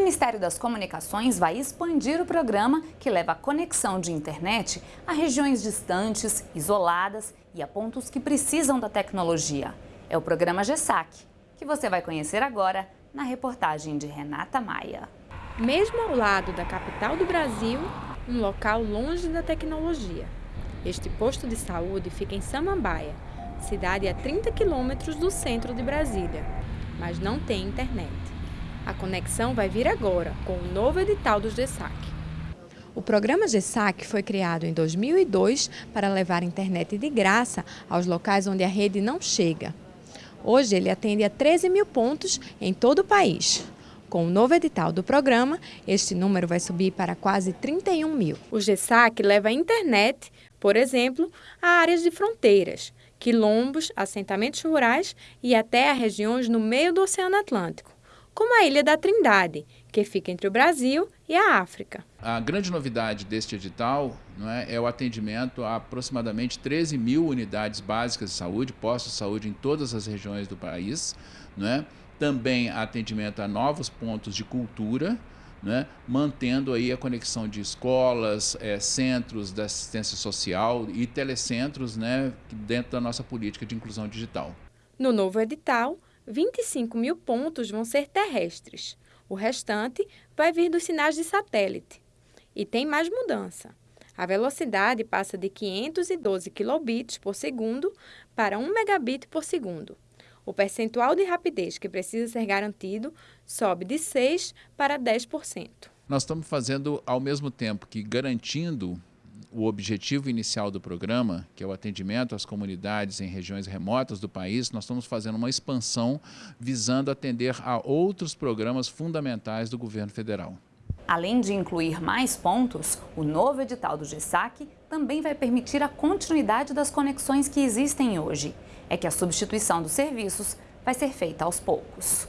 Ministério das Comunicações vai expandir o programa que leva a conexão de internet a regiões distantes, isoladas e a pontos que precisam da tecnologia. É o programa GESAC, que você vai conhecer agora na reportagem de Renata Maia. Mesmo ao lado da capital do Brasil, um local longe da tecnologia. Este posto de saúde fica em Samambaia, cidade a 30 quilômetros do centro de Brasília, mas não tem internet. A conexão vai vir agora, com o novo edital do GESAC. O programa GESAC foi criado em 2002 para levar internet de graça aos locais onde a rede não chega. Hoje ele atende a 13 mil pontos em todo o país. Com o novo edital do programa, este número vai subir para quase 31 mil. O GESAC leva a internet, por exemplo, a áreas de fronteiras, quilombos, assentamentos rurais e até a regiões no meio do Oceano Atlântico como a Ilha da Trindade, que fica entre o Brasil e a África. A grande novidade deste edital é, é, o atendimento a aproximadamente 13 mil unidades básicas de saúde, postos de saúde em todas as regiões do país. É? Também atendimento a novos pontos de cultura, é? mantendo aí a conexão de escolas, é, centros da assistência social e telecentros né, dentro da nossa política de inclusão digital. No novo edital, 25 mil pontos vão ser terrestres. O restante vai vir dos sinais de satélite. E tem mais mudança. A velocidade passa de 512 kilobits por segundo para 1 megabit por segundo. O percentual de rapidez que precisa ser garantido sobe de 6% para 10%. Nós estamos fazendo, ao mesmo tempo que garantindo o objetivo inicial do programa, que é o atendimento às comunidades em regiões remotas do país, nós estamos fazendo uma expansão visando atender a outros programas fundamentais do governo federal. Além de incluir mais pontos, o novo edital do GESAC também vai permitir a continuidade das conexões que existem hoje. É que a substituição dos serviços vai ser feita aos poucos.